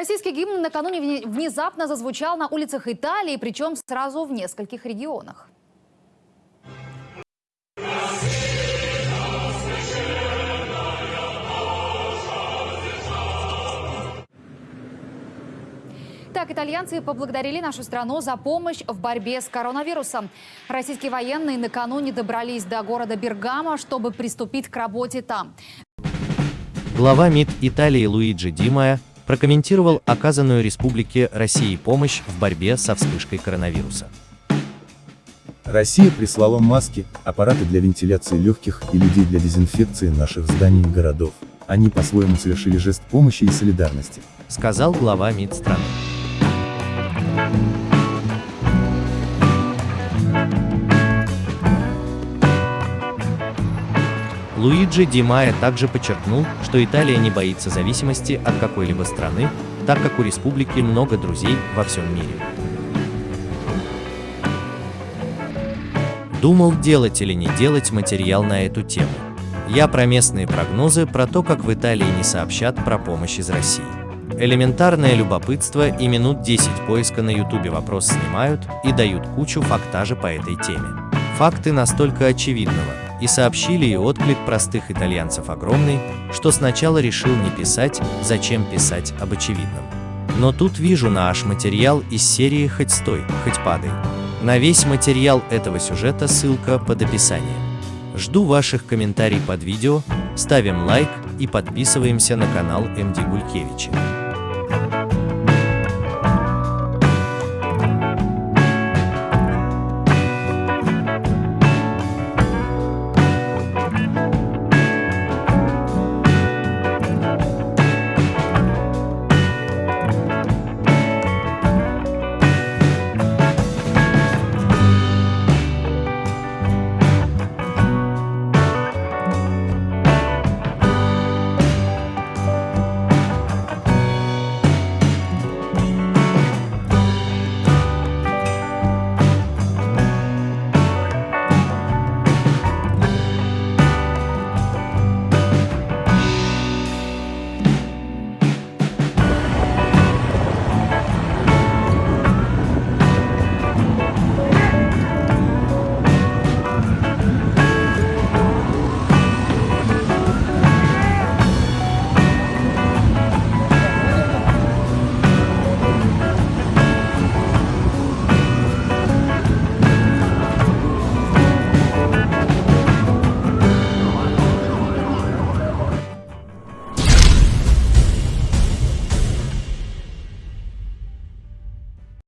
Российский гимн накануне вне- внезапно зазвучал на улицах Италии, причем сразу в нескольких регионах. Так, итальянцы поблагодарили нашу страну за помощь в борьбе с коронавирусом. Российские военные накануне добрались до города Бергамо, чтобы приступить к работе там. Глава МИД Италии Луиджи Димая прокомментировал оказанную Республике России помощь в борьбе со вспышкой коронавируса. Россия прислала маски, аппараты для вентиляции легких и людей для дезинфекции наших зданий и городов. Они по-своему совершили жест помощи и солидарности. Сказал глава МИД страны. Луиджи Ди Майя также подчеркнул, что Италия не боится зависимости от какой-либо страны, так как у республики много друзей во всем мире. Думал, делать или не делать материал на эту тему. Я про местные прогнозы, про то, как в Италии не сообщат про помощь из России. Элементарное любопытство и минут 10 поиска на ютубе вопрос снимают и дают кучу фактажа по этой теме. Факты настолько очевидного, и сообщили и отклик простых итальянцев огромный, что сначала решил не писать, зачем писать об очевидном. Но тут вижу наш материал из серии «Хоть стой, хоть падай». На весь материал этого сюжета ссылка под описанием. Жду ваших комментариев под видео, ставим лайк и подписываемся на канал МД Гулькевича.